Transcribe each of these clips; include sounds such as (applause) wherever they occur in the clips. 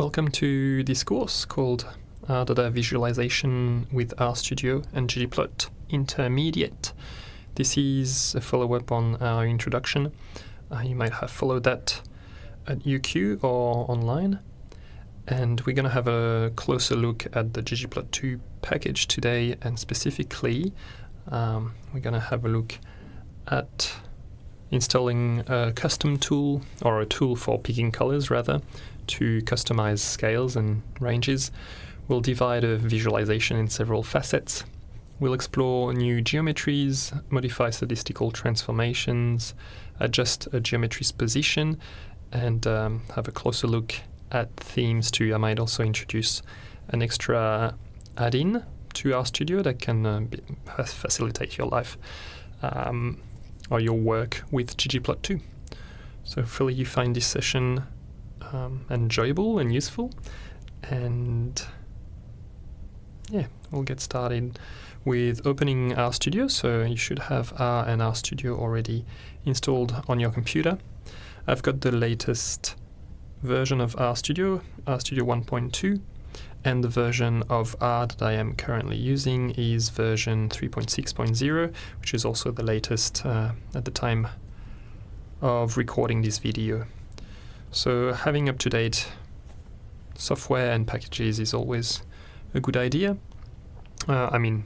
Welcome to this course called uh, Data Visualization with RStudio and ggplot Intermediate. This is a follow-up on our introduction. Uh, you might have followed that at UQ or online. And we're going to have a closer look at the ggplot2 package today, and specifically, um, we're going to have a look at installing a custom tool, or a tool for picking colors rather, to customize scales and ranges. We'll divide a visualization in several facets. We'll explore new geometries, modify statistical transformations, adjust a geometry's position, and um, have a closer look at themes too. I might also introduce an extra add-in to RStudio that can uh, be, facilitate your life um, or your work with ggplot2. So hopefully you find this session um, enjoyable and useful. And yeah, we'll get started with opening RStudio. So you should have R and RStudio already installed on your computer. I've got the latest version of RStudio, RStudio 1.2, and the version of R that I am currently using is version 3.6.0, which is also the latest uh, at the time of recording this video. So having up-to-date software and packages is always a good idea. Uh, I mean,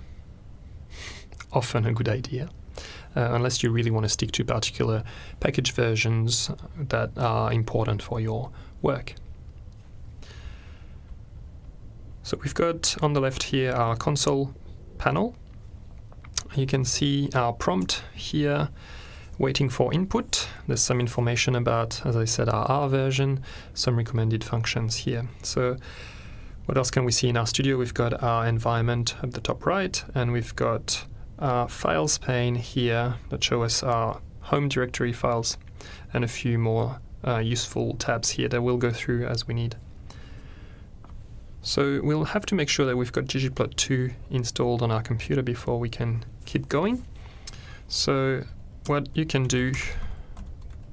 (laughs) often a good idea, uh, unless you really want to stick to particular package versions that are important for your work. So we've got on the left here our console panel. You can see our prompt here waiting for input. There's some information about, as I said, our R version, some recommended functions here. So what else can we see in RStudio? We've got our environment at the top right, and we've got our files pane here that show us our home directory files, and a few more uh, useful tabs here that we'll go through as we need. So we'll have to make sure that we've got ggplot2 installed on our computer before we can keep going. So what you can do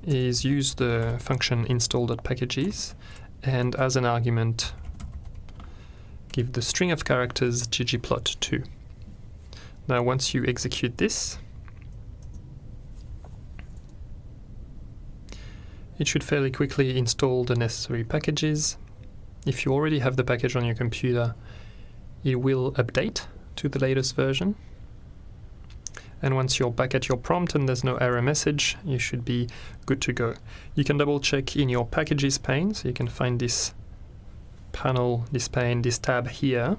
is use the function install.packages and as an argument give the string of characters ggplot2. Now once you execute this it should fairly quickly install the necessary packages. If you already have the package on your computer it will update to the latest version and once you're back at your prompt and there's no error message, you should be good to go. You can double check in your packages pane, so you can find this panel, this pane, this tab here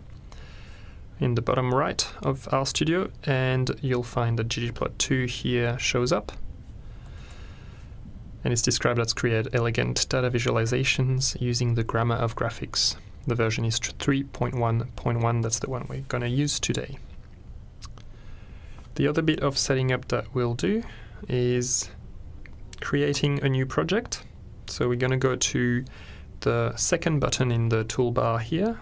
in the bottom right of RStudio, and you'll find that ggplot2 here shows up. And it's described as create elegant data visualizations using the grammar of graphics. The version is 3.1.1, that's the one we're going to use today. The other bit of setting up that we'll do is creating a new project. So we're going to go to the second button in the toolbar here,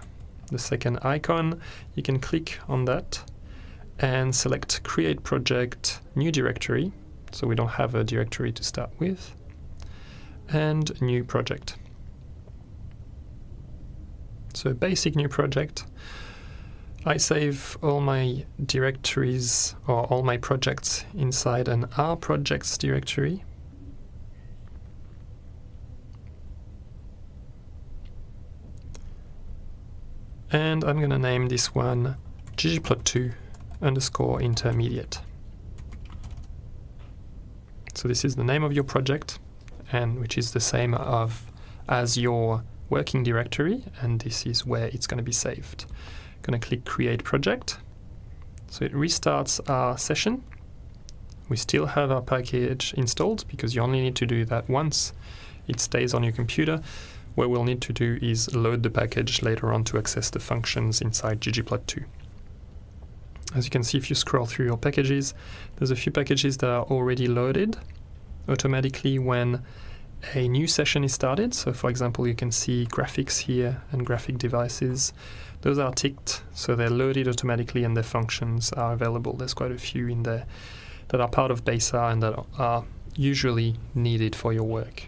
the second icon. You can click on that and select Create Project, New Directory. So we don't have a directory to start with. And New Project. So basic new project. I save all my directories or all my projects inside an R projects directory. And I'm going to name this one ggplot2 underscore intermediate. So this is the name of your project, and which is the same of as your working directory, and this is where it's going to be saved going to click Create Project. So it restarts our session. We still have our package installed because you only need to do that once. It stays on your computer. What we'll need to do is load the package later on to access the functions inside ggplot2. As you can see, if you scroll through your packages, there's a few packages that are already loaded automatically when a new session is started. So for example, you can see graphics here and graphic devices. Those are ticked, so they're loaded automatically and their functions are available. There's quite a few in there that are part of base R and that are usually needed for your work.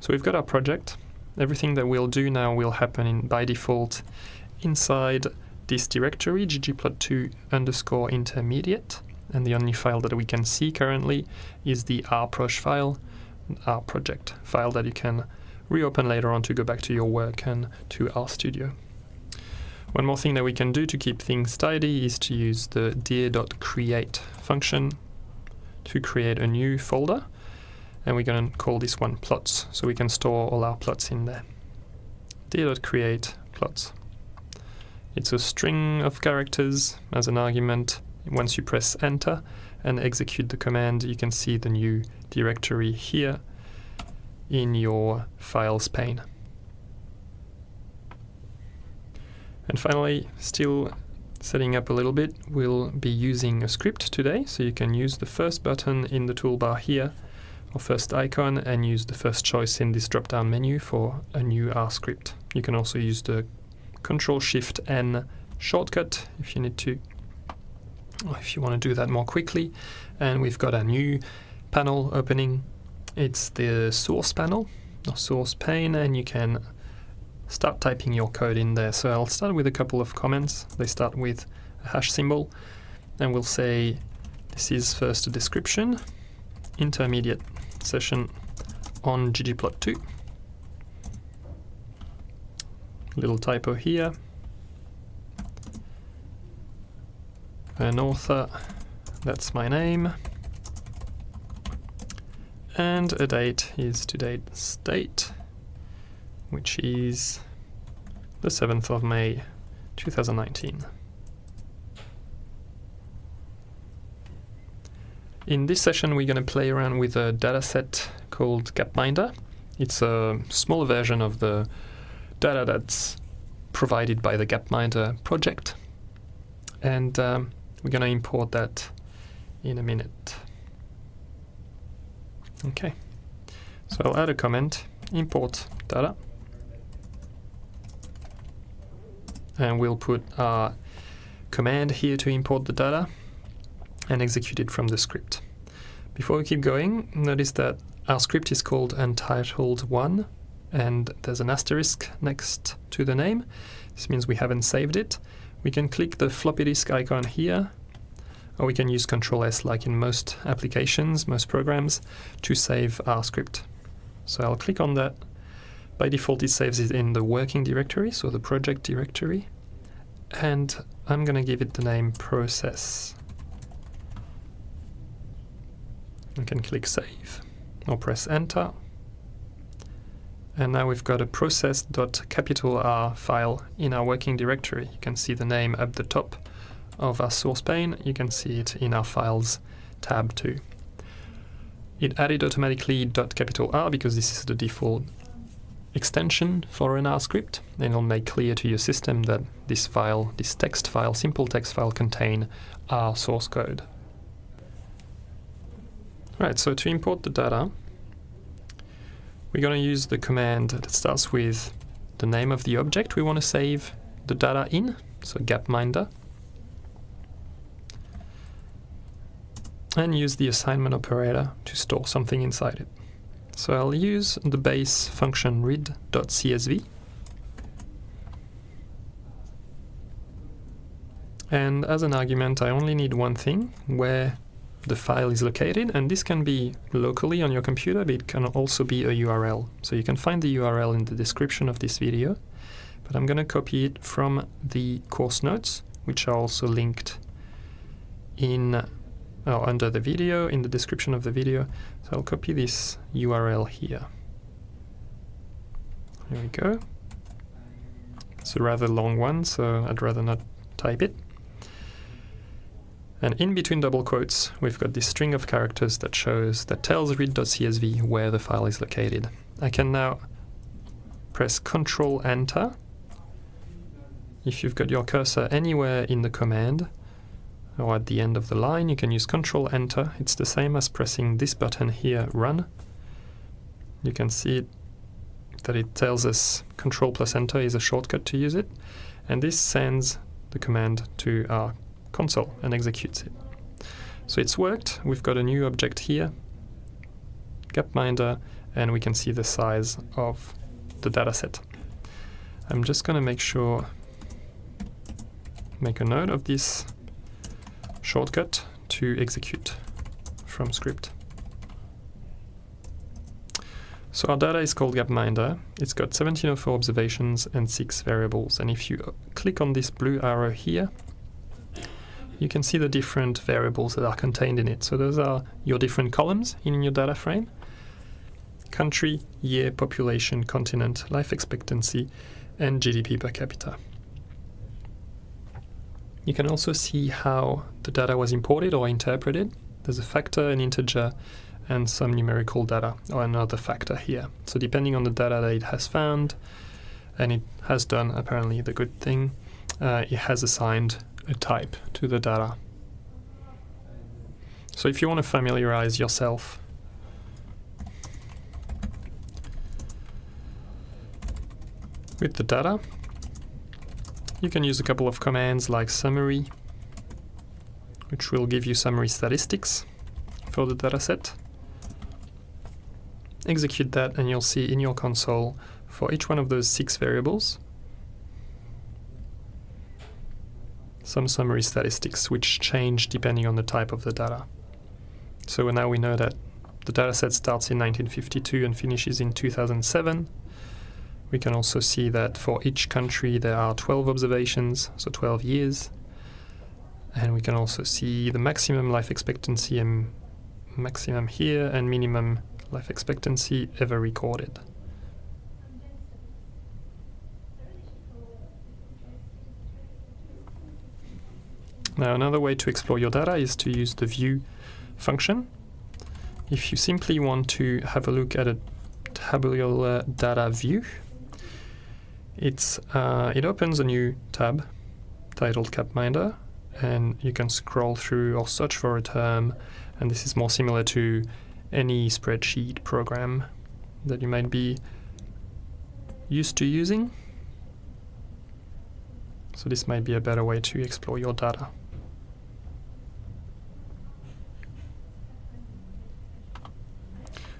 So we've got our project. everything that we'll do now will happen in, by default inside this directory ggplot2 underscore intermediate and the only file that we can see currently is the rproj file, r project file that you can reopen later on to go back to your work and to RStudio. One more thing that we can do to keep things tidy is to use the dir.create function to create a new folder and we're going to call this one plots so we can store all our plots in there. dir.create plots. It's a string of characters as an argument. Once you press enter and execute the command you can see the new directory here in your files pane. And finally, still setting up a little bit, we'll be using a script today, so you can use the first button in the toolbar here, or first icon, and use the first choice in this drop-down menu for a new R script. You can also use the Control-Shift-N shortcut if you need to, or if you want to do that more quickly. And we've got a new panel opening. It's the source panel, or source pane, and you can start typing your code in there. So I'll start with a couple of comments. They start with a hash symbol and we'll say this is first a description, intermediate session on ggplot2. Little typo here. An author, that's my name. And a date is today's date which is the 7th of May 2019. In this session we're going to play around with a dataset called Gapminder. It's a small version of the data that's provided by the Gapminder project and um, we're going to import that in a minute. Okay, so I'll add a comment, import data and we'll put a command here to import the data and execute it from the script. Before we keep going, notice that our script is called untitled1 and there's an asterisk next to the name. This means we haven't saved it. We can click the floppy disk icon here or we can use Control S like in most applications, most programs, to save our script. So I'll click on that by default, it saves it in the working directory, so the project directory. And I'm going to give it the name process. I can click save or press enter. And now we've got a process.capital R file in our working directory. You can see the name at the top of our source pane. You can see it in our files tab too. It added automatically .capital R because this is the default extension for an R script, and it'll make clear to your system that this file, this text file, simple text file, contain R source code. Right, so to import the data, we're going to use the command that starts with the name of the object we want to save the data in, so gapminder, and use the assignment operator to store something inside it. So I'll use the base function read.csv and as an argument I only need one thing where the file is located and this can be locally on your computer but it can also be a URL so you can find the URL in the description of this video but I'm gonna copy it from the course notes which are also linked in oh, under the video, in the description of the video. So I'll copy this URL here. Here we go. It's a rather long one, so I'd rather not type it. And in between double quotes, we've got this string of characters that shows, that tells read.csv where the file is located. I can now press Control Enter. If you've got your cursor anywhere in the command, or at the end of the line you can use Control Enter. It's the same as pressing this button here, Run. You can see that it tells us Control plus Enter is a shortcut to use it, and this sends the command to our console and executes it. So it's worked. We've got a new object here, Gapminder, and we can see the size of the dataset. I'm just going to make sure, make a note of this shortcut to execute from script. So our data is called Gapminder. It's got 1704 observations and 6 variables. And if you uh, click on this blue arrow here, you can see the different variables that are contained in it. So those are your different columns in your data frame. Country, year, population, continent, life expectancy, and GDP per capita. You can also see how the data was imported or interpreted. There's a factor, an integer, and some numerical data or another factor here. So depending on the data that it has found, and it has done apparently the good thing, uh, it has assigned a type to the data. So if you want to familiarize yourself with the data, you can use a couple of commands like summary, which will give you summary statistics for the dataset. Execute that and you'll see in your console for each one of those six variables some summary statistics which change depending on the type of the data. So now we know that the dataset starts in 1952 and finishes in 2007. We can also see that for each country there are 12 observations, so 12 years. And we can also see the maximum life expectancy and maximum here and minimum life expectancy ever recorded. Now another way to explore your data is to use the view function. If you simply want to have a look at a tabular data view, it's, uh, it opens a new tab titled Gapminder and you can scroll through or search for a term and this is more similar to any spreadsheet program that you might be used to using. So this might be a better way to explore your data.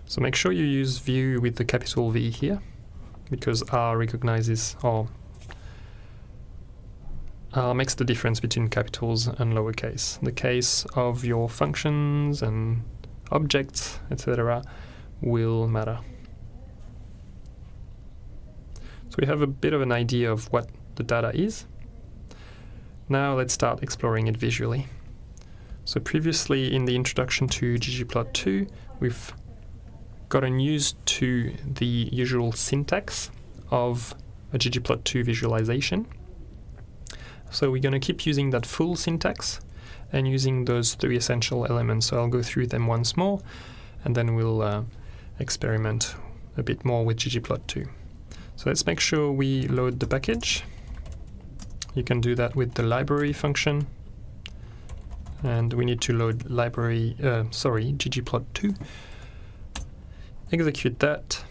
So make sure you use view with the capital V here, because R recognizes or R makes the difference between capitals and lowercase. The case of your functions and objects, etc., will matter. So we have a bit of an idea of what the data is. Now let's start exploring it visually. So previously in the introduction to ggplot2, we've gotten used to the usual syntax of a ggplot2 visualization. So we're going to keep using that full syntax and using those three essential elements. So I'll go through them once more and then we'll uh, experiment a bit more with ggplot2. So let's make sure we load the package. You can do that with the library function and we need to load library, uh, sorry, ggplot2 execute that.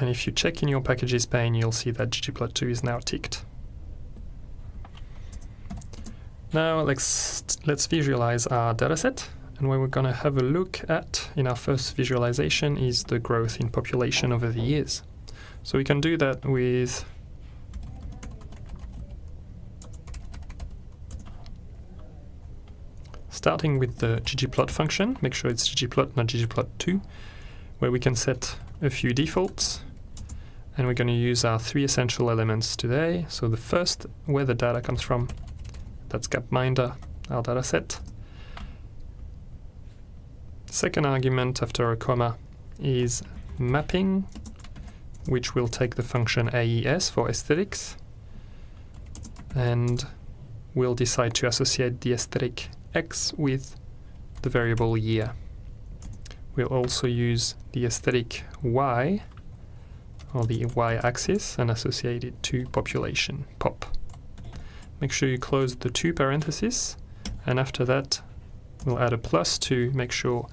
And if you check in your packages pane, you'll see that ggplot2 is now ticked. Now let's, let's visualize our dataset. And what we're going to have a look at in our first visualization is the growth in population over the years. So we can do that with starting with the ggplot function, make sure it's ggplot, not ggplot2, where we can set a few defaults. And we're going to use our three essential elements today. So the first, where the data comes from, that's Gapminder, our data set. Second argument after a comma is mapping, which will take the function AES for aesthetics. And we'll decide to associate the aesthetic x with the variable year. We'll also use the aesthetic y, or the y-axis, and associate it to population, pop. Make sure you close the two parentheses, and after that we'll add a plus to make sure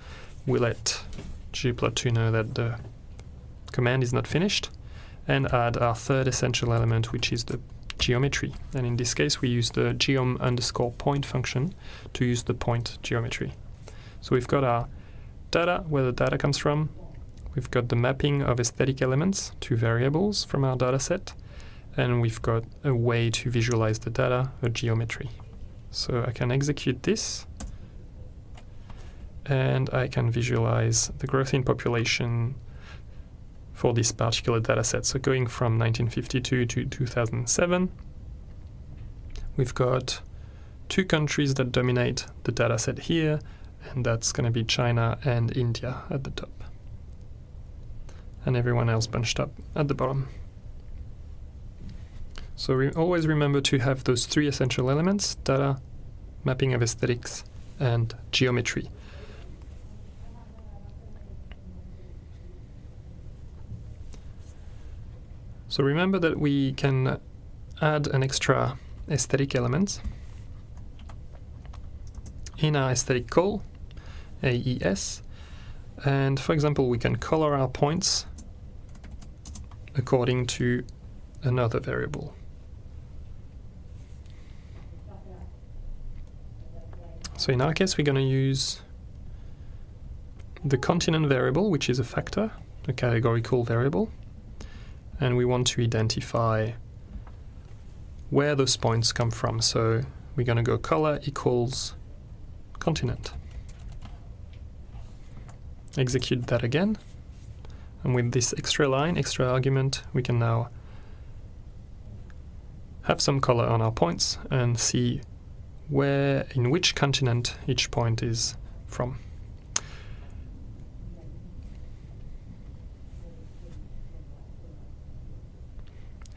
we let ggplot2 know that the command is not finished, and add our third essential element, which is the geometry. And in this case, we use the geom underscore point function to use the point geometry. So we've got our data, where the data comes from. we've got the mapping of aesthetic elements to variables from our dataset, and we've got a way to visualize the data, a geometry. So I can execute this, and I can visualize the growth in population for this particular data set. So going from 1952 to 2007, we've got two countries that dominate the data set here, and that's going to be China and India at the top. And everyone else bunched up at the bottom. So re always remember to have those three essential elements, data, mapping of aesthetics, and geometry. So remember that we can add an extra aesthetic element in our aesthetic call, AES, and for example we can color our points according to another variable. So in our case we're going to use the continent variable which is a factor, a categorical variable, and we want to identify where those points come from. So we're going to go color equals continent. Execute that again. And with this extra line, extra argument, we can now have some color on our points and see where, in which continent each point is from.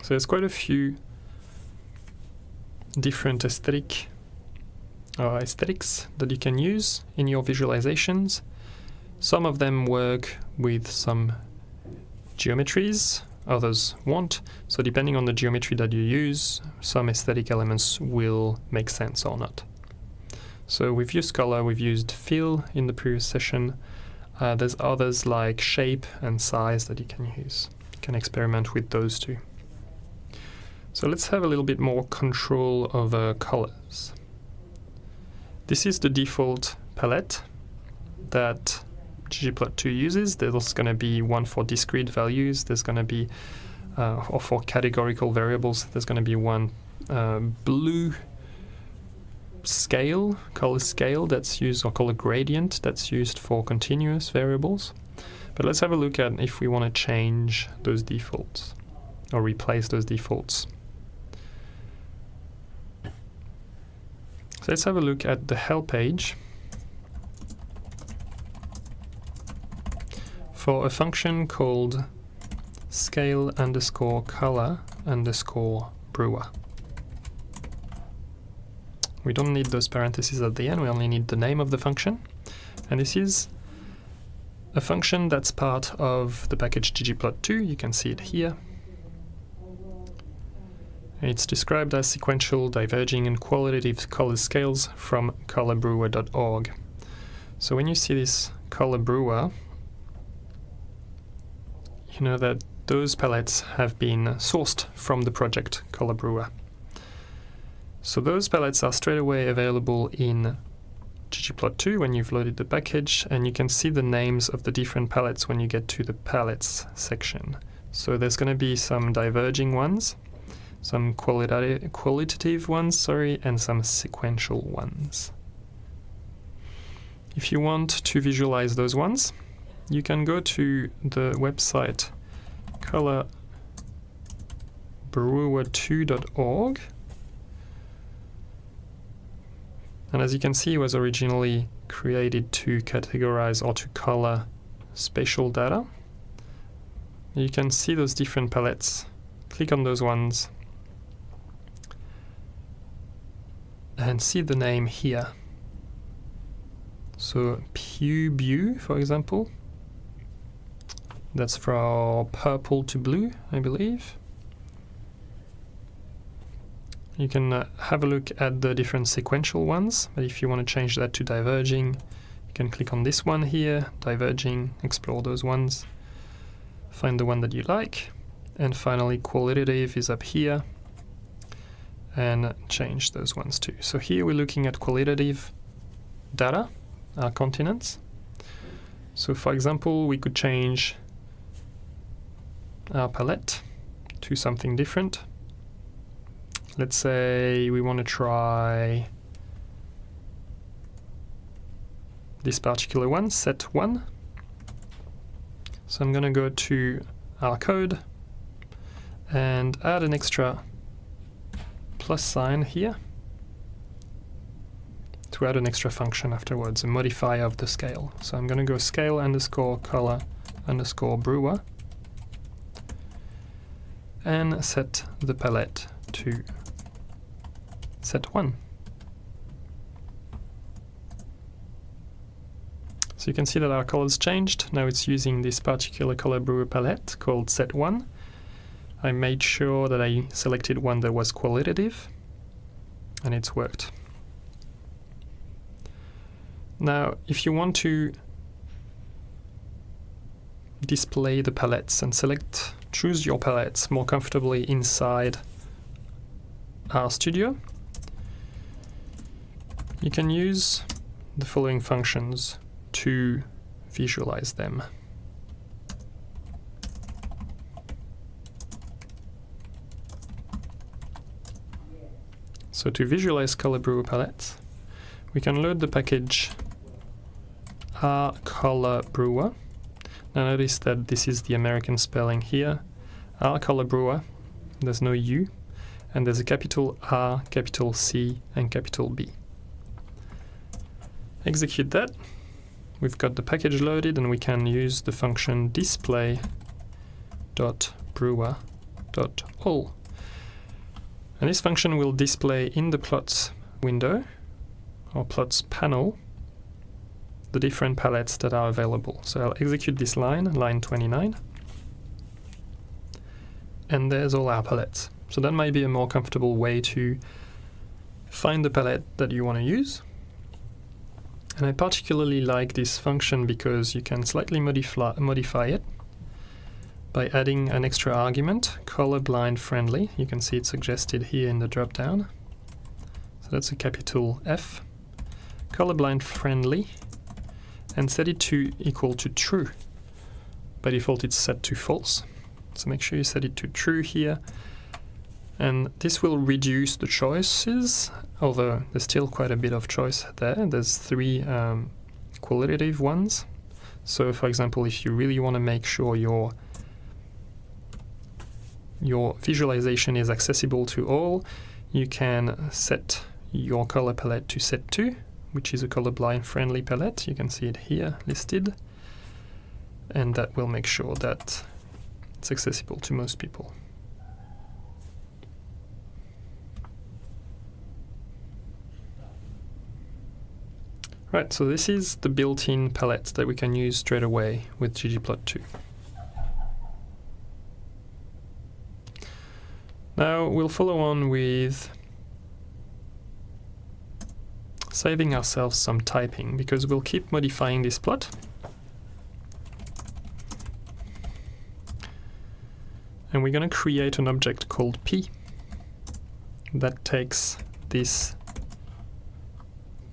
So there's quite a few different aesthetic uh, aesthetics that you can use in your visualizations. Some of them work with some geometries, others won't. So depending on the geometry that you use, some aesthetic elements will make sense or not. So we've used color, we've used fill in the previous session. Uh, there's others like shape and size that you can use. You can experiment with those too. So let's have a little bit more control over colors. This is the default palette that ggplot2 uses. There's going to be one for discrete values, there's going to be, uh, or for categorical variables, there's going to be one uh, blue scale, color scale that's used, or color gradient that's used for continuous variables. But let's have a look at if we want to change those defaults or replace those defaults. So let's have a look at the help page for a function called scale underscore color underscore brewer. We don't need those parentheses at the end, we only need the name of the function. And this is a function that's part of the package ggplot2, you can see it here. It's described as sequential, diverging, and qualitative color scales from colorbrewer.org. So when you see this color brewer, you know that those palettes have been sourced from the project Color Brewer. So those palettes are straight away available in ggplot2 when you've loaded the package, and you can see the names of the different palettes when you get to the palettes section. So there's going to be some diverging ones, some qualitative, qualitative ones, sorry, and some sequential ones. If you want to visualize those ones, you can go to the website colorbrewer2.org and as you can see it was originally created to categorize or to color spatial data. You can see those different palettes. Click on those ones and see the name here. So PuBu, for example, that's from purple to blue, I believe. You can uh, have a look at the different sequential ones, but if you want to change that to diverging, you can click on this one here, diverging, explore those ones, find the one that you like, and finally qualitative is up here, and change those ones too. So here we're looking at qualitative data, our continents. So for example, we could change our palette to something different. Let's say we want to try this particular one, set 1. So I'm going to go to our code and add an extra plus sign here to add an extra function afterwards, a modifier of the scale. So I'm going to go scale underscore color underscore brewer and set the palette to set 1. So you can see that our colors changed. Now it's using this particular color brewer palette called set 1. I made sure that I selected one that was qualitative and it's worked. Now if you want to display the palettes and select choose your palettes more comfortably inside RStudio you can use the following functions to visualize them. So to visualize color brewer palettes, we can load the package uh, R color brewer. Notice that this is the American spelling here. Brewer, there's no U, and there's a capital R, capital C, and capital B. Execute that. We've got the package loaded and we can use the function display.brewer.all. And this function will display in the plots window or plots panel the different palettes that are available. So I'll execute this line, line 29, and there's all our palettes. So that might be a more comfortable way to find the palette that you want to use. And I particularly like this function because you can slightly modify, modify it by adding an extra argument, colorblind friendly. You can see it suggested here in the dropdown. So that's a capital F. Colorblind friendly and set it to equal to true. By default it's set to false. So make sure you set it to true here and this will reduce the choices, although there's still quite a bit of choice there. There's three um, qualitative ones. So for example, if you really want to make sure your your visualization is accessible to all, you can set your color palette to set 2, which is a colorblind friendly palette. You can see it here listed. And that will make sure that it's accessible to most people. Right, so this is the built-in palette that we can use straight away with ggplot2. Now we'll follow on with saving ourselves some typing because we'll keep modifying this plot. And we're going to create an object called p that takes this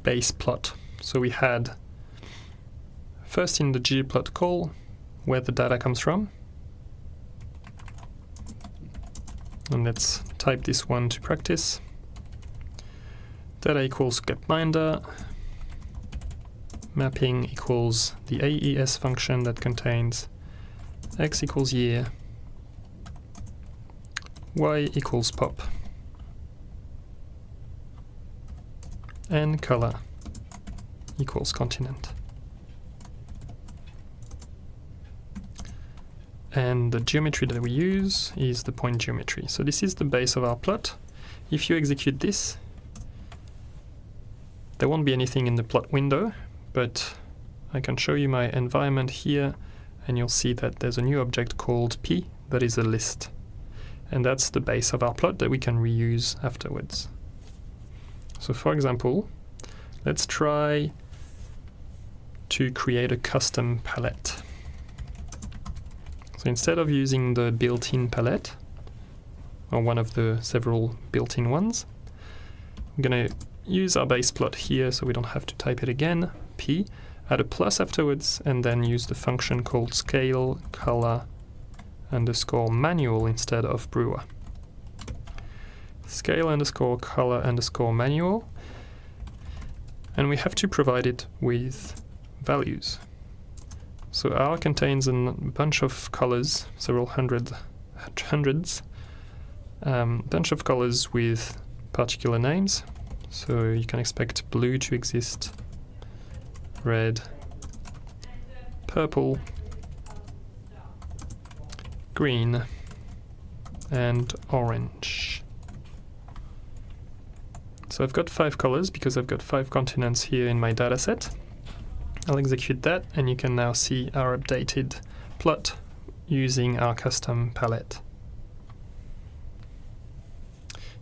base plot so we had first in the ggplot call where the data comes from. And let's type this one to practice. Data equals gapminder. Mapping equals the AES function that contains x equals year, y equals pop, and color equals continent. And the geometry that we use is the point geometry. So this is the base of our plot. If you execute this, there won't be anything in the plot window, but I can show you my environment here and you'll see that there's a new object called p that is a list. And that's the base of our plot that we can reuse afterwards. So for example, let's try to create a custom palette. So instead of using the built-in palette, or one of the several built-in ones, I'm going to use our base plot here so we don't have to type it again, p, add a plus afterwards, and then use the function called scale color underscore manual instead of brewer. Scale underscore color underscore manual. And we have to provide it with values. So R contains a bunch of colors, several hundred, hundreds, um, bunch of colors with particular names. So you can expect blue to exist, red, purple, green, and orange. So I've got five colors because I've got five continents here in my dataset. I'll execute that and you can now see our updated plot using our custom palette.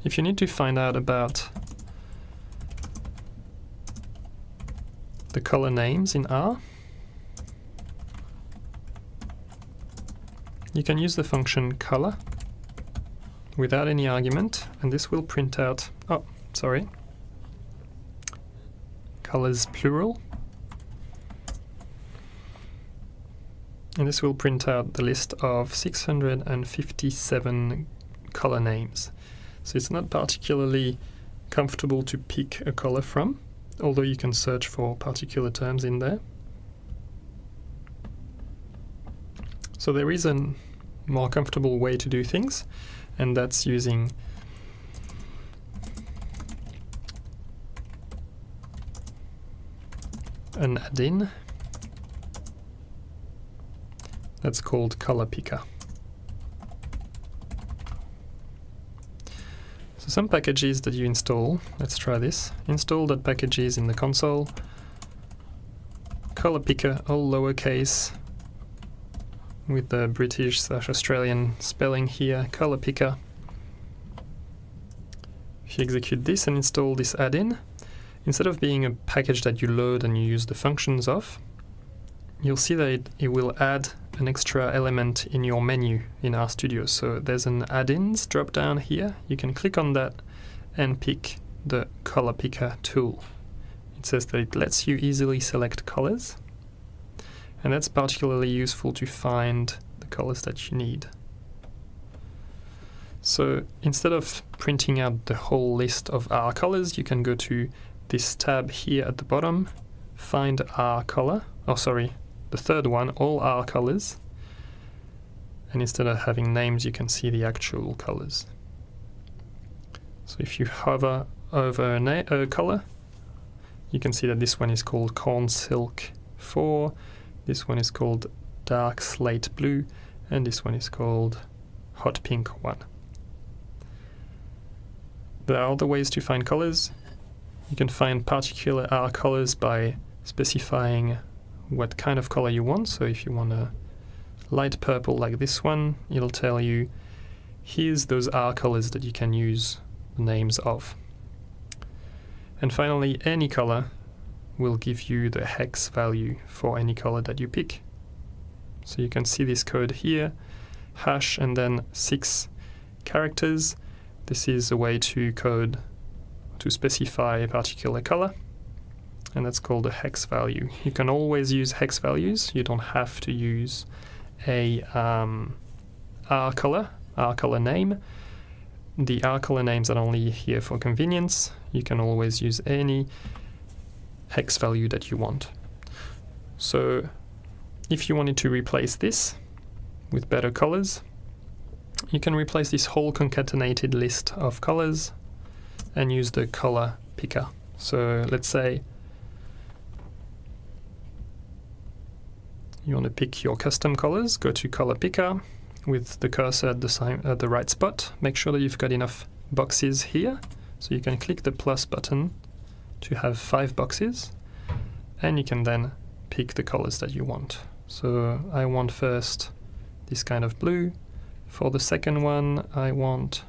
If you need to find out about the color names in R, you can use the function color without any argument and this will print out, oh, sorry, colors plural. And this will print out the list of 657 color names. So it's not particularly comfortable to pick a color from, although you can search for particular terms in there. So there is a more comfortable way to do things, and that's using an add-in that's called colourpicker. So some packages that you install, let's try this. Install that packages in the console. colourpicker, all lowercase, with the British slash Australian spelling here, colourpicker. If you execute this and install this add-in, instead of being a package that you load and you use the functions of, you'll see that it, it will add an extra element in your menu in RStudio. So there's an add-ins drop down here. You can click on that and pick the color picker tool. It says that it lets you easily select colors and that's particularly useful to find the colors that you need. So instead of printing out the whole list of R colors, you can go to this tab here at the bottom, find R color, oh sorry, the third one, all R colors. And instead of having names, you can see the actual colors. So if you hover over a, a color, you can see that this one is called Corn Silk 4, this one is called Dark Slate Blue, and this one is called Hot Pink 1. There are other ways to find colors. You can find particular R colors by specifying what kind of color you want. So if you want a light purple like this one, it'll tell you here's those R colors that you can use the names of. And finally, any color will give you the hex value for any color that you pick. So you can see this code here, hash and then six characters. This is a way to code to specify a particular color and that's called a hex value. You can always use hex values. You don't have to use a um, R color, R color name. The R color names are only here for convenience. You can always use any hex value that you want. So if you wanted to replace this with better colors, you can replace this whole concatenated list of colors and use the color picker. So let's say You want to pick your custom colors, go to color picker with the cursor at the, at the right spot. Make sure that you've got enough boxes here. So you can click the plus button to have five boxes and you can then pick the colors that you want. So I want first this kind of blue. For the second one I want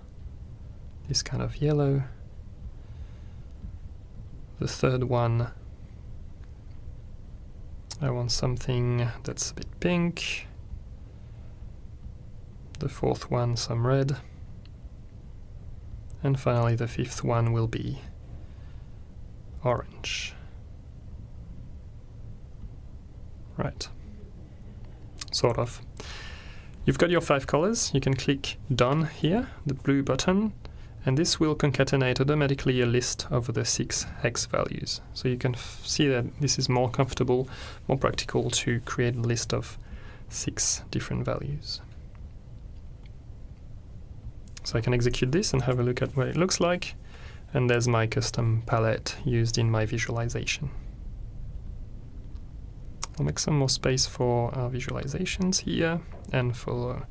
this kind of yellow. The third one I want something that's a bit pink. The fourth one, some red. And finally the fifth one will be orange. Right. Sort of. You've got your five colors. You can click Done here, the blue button, and this will concatenate automatically a list of the six hex values. So you can see that this is more comfortable, more practical to create a list of six different values. So I can execute this and have a look at what it looks like. And there's my custom palette used in my visualization. I'll make some more space for our visualizations here and for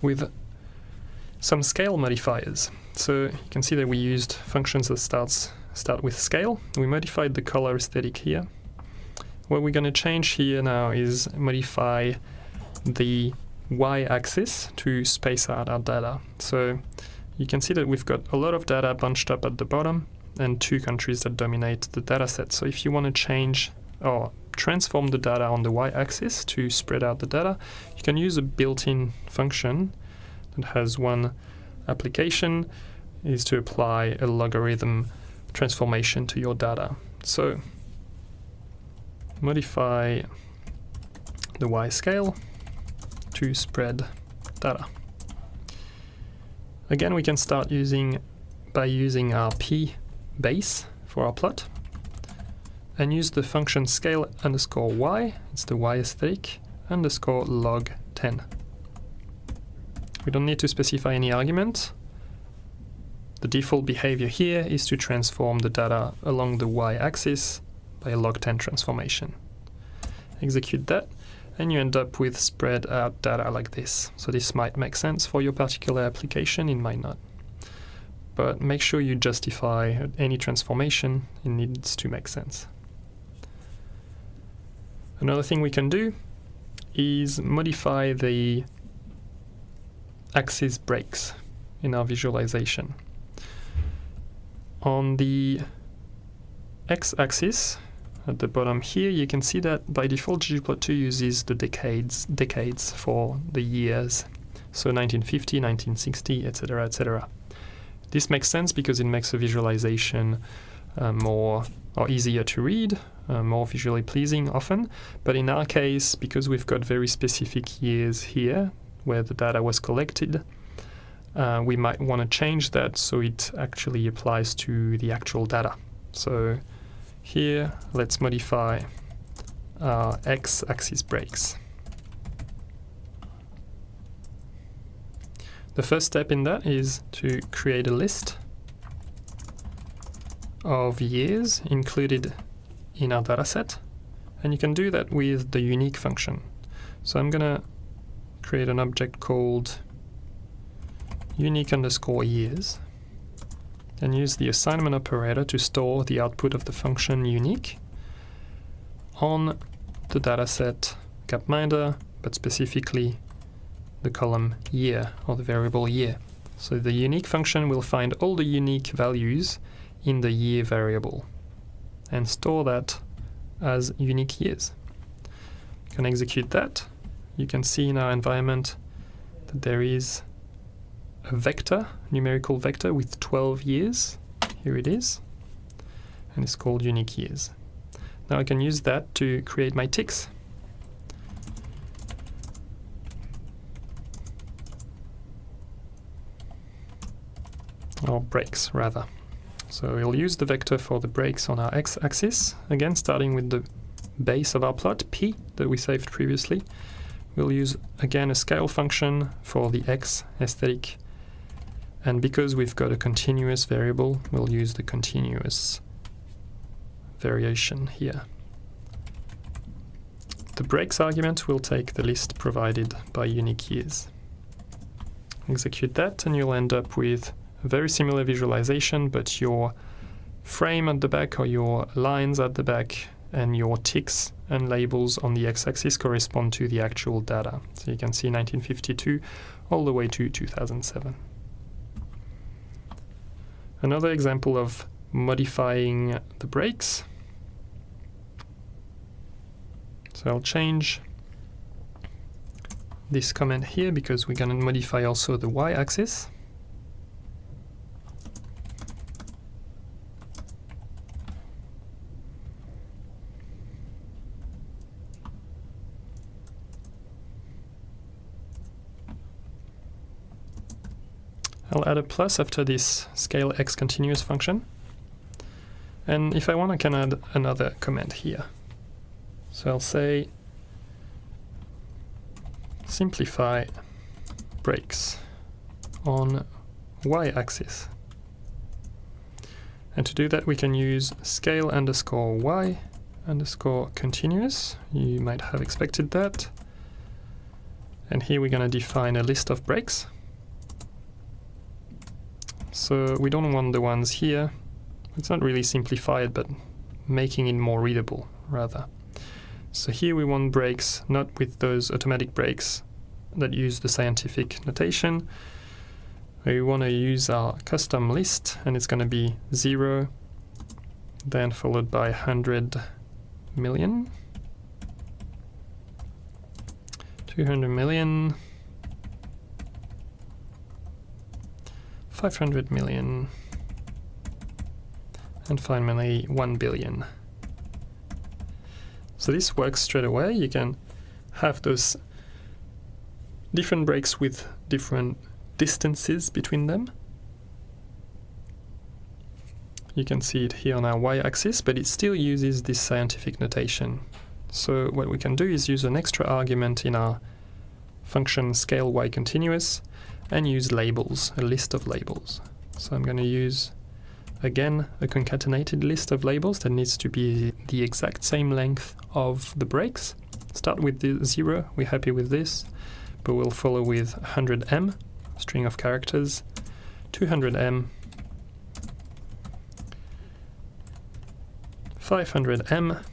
with some scale modifiers. So uh, you can see that we used functions that starts start with scale. We modified the color aesthetic here. What we're going to change here now is modify the y-axis to space out our data. So you can see that we've got a lot of data bunched up at the bottom and two countries that dominate the data set. So if you want to change or transform the data on the y-axis to spread out the data, you can use a built-in function that has one application is to apply a logarithm transformation to your data. So modify the y scale to spread data. Again, we can start using by using our p base for our plot and use the function scale underscore y, it's the y aesthetic, underscore log 10. We don't need to specify any argument. The default behavior here is to transform the data along the y-axis by a log 10 transformation. Execute that and you end up with spread out data like this. So this might make sense for your particular application, it might not. But make sure you justify any transformation, it needs to make sense. Another thing we can do is modify the axis breaks in our visualization. On the x-axis, at the bottom here, you can see that by default ggplot2 uses the decades, decades for the years. So 1950, 1960, etc., etc. This makes sense because it makes a visualization uh, more or easier to read, uh, more visually pleasing often. But in our case, because we've got very specific years here where the data was collected, uh, we might want to change that so it actually applies to the actual data. So here, let's modify our x-axis breaks. The first step in that is to create a list of years included in our dataset, and you can do that with the unique function. So I'm going to create an object called unique underscore years and use the assignment operator to store the output of the function unique on the dataset gapminder, but specifically the column year or the variable year. So the unique function will find all the unique values in the year variable and store that as unique years. You can execute that. You can see in our environment that there is a vector, numerical vector with 12 years. Here it is. And it's called unique years. Now I can use that to create my ticks. Or breaks, rather. So we'll use the vector for the breaks on our x-axis, again starting with the base of our plot, p, that we saved previously. We'll use again a scale function for the x aesthetic and because we've got a continuous variable, we'll use the continuous variation here. The breaks argument will take the list provided by unique years. Execute that and you'll end up with a very similar visualization, but your frame at the back or your lines at the back and your ticks and labels on the x-axis correspond to the actual data. So you can see 1952 all the way to 2007. Another example of modifying the breaks. So I'll change this comment here because we're going to modify also the y-axis. I'll add a plus after this scale x continuous function. And if I want, I can add another comment here. So I'll say simplify breaks on y-axis. And to do that, we can use scale underscore y underscore continuous. You might have expected that. And here we're going to define a list of breaks. So we don't want the ones here. It's not really simplified, but making it more readable, rather. So here we want breaks, not with those automatic breaks that use the scientific notation. We want to use our custom list, and it's going to be 0, then followed by 100 million, 200 million, 500 million, and finally 1 billion. So this works straight away. You can have those different breaks with different distances between them. You can see it here on our y-axis, but it still uses this scientific notation. So what we can do is use an extra argument in our function scale y continuous and use labels, a list of labels. So I'm going to use again a concatenated list of labels that needs to be the exact same length of the breaks. Start with the 0, we're happy with this, but we'll follow with 100m, string of characters, 200m, 500m,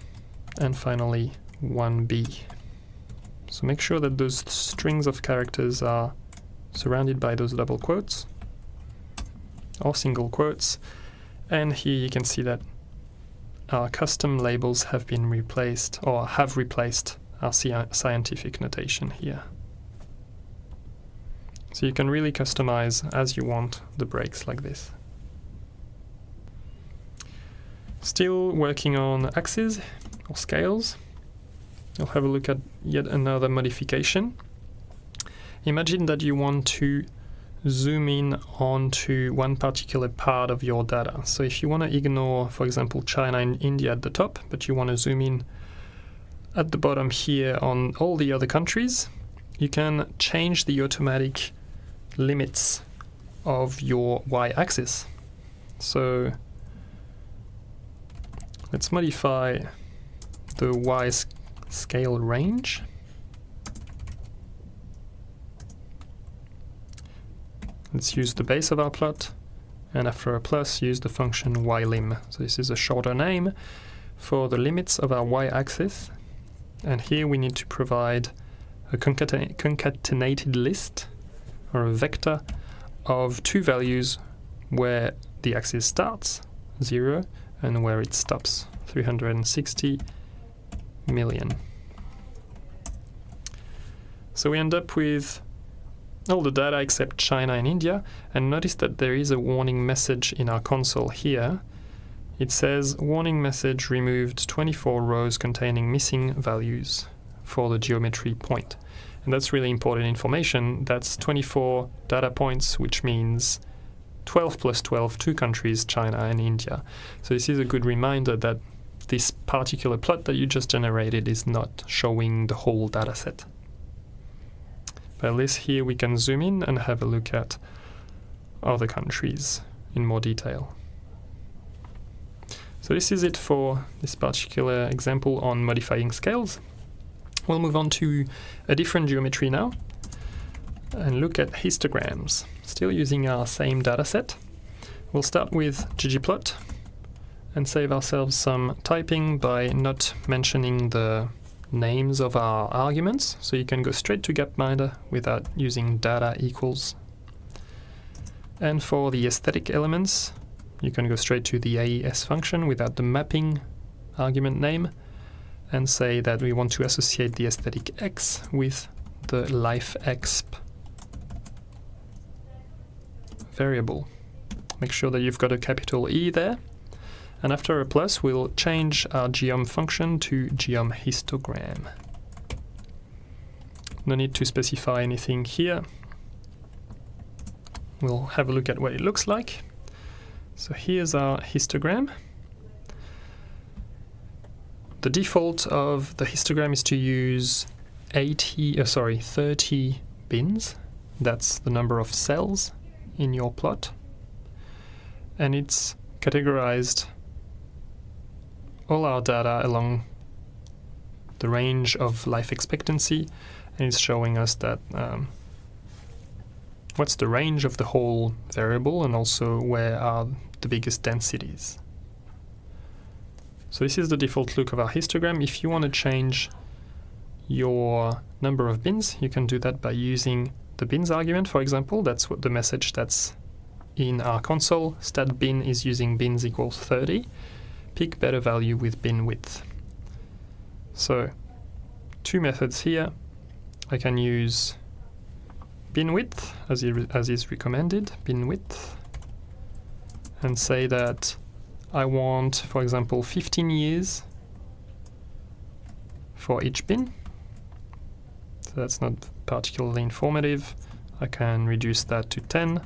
and finally 1b. So make sure that those strings of characters are surrounded by those double quotes or single quotes. And here you can see that our custom labels have been replaced or have replaced our scientific notation here. So you can really customize as you want the breaks like this. Still working on axes or scales. I'll have a look at yet another modification. Imagine that you want to zoom in onto one particular part of your data. So if you want to ignore, for example, China and India at the top, but you want to zoom in at the bottom here on all the other countries, you can change the automatic limits of your y-axis. So let's modify the y scale range. Let's use the base of our plot, and after a plus, use the function ylim. So this is a shorter name for the limits of our y-axis. And here we need to provide a concatenated list, or a vector, of two values where the axis starts, 0, and where it stops, 360 million. So we end up with all the data except China and India, and notice that there is a warning message in our console here. It says, warning message removed 24 rows containing missing values for the geometry point. And that's really important information. That's 24 data points, which means 12 plus 12, two countries, China and India. So this is a good reminder that this particular plot that you just generated is not showing the whole data set. At least here we can zoom in and have a look at other countries in more detail. So this is it for this particular example on modifying scales. We'll move on to a different geometry now and look at histograms. Still using our same dataset. We'll start with ggplot and save ourselves some typing by not mentioning the names of our arguments, so you can go straight to gapminder without using data equals. And for the aesthetic elements, you can go straight to the AES function without the mapping argument name and say that we want to associate the aesthetic x with the lifeExp variable. Make sure that you've got a capital E there and after a plus, we'll change our geom function to geom histogram. No need to specify anything here. we'll have a look at what it looks like. So here's our histogram. The default of the histogram is to use 80, uh, sorry, 30 bins. That's the number of cells in your plot. And it's categorized all our data along the range of life expectancy and it's showing us that um, what's the range of the whole variable and also where are the biggest densities. So this is the default look of our histogram. If you want to change your number of bins, you can do that by using the bins argument, for example. That's what the message that's in our console. Stat bin is using bins equals 30. Pick better value with bin width. So two methods here. I can use bin width as, as is recommended, bin width, and say that I want, for example, 15 years for each bin. So that's not particularly informative. I can reduce that to 10,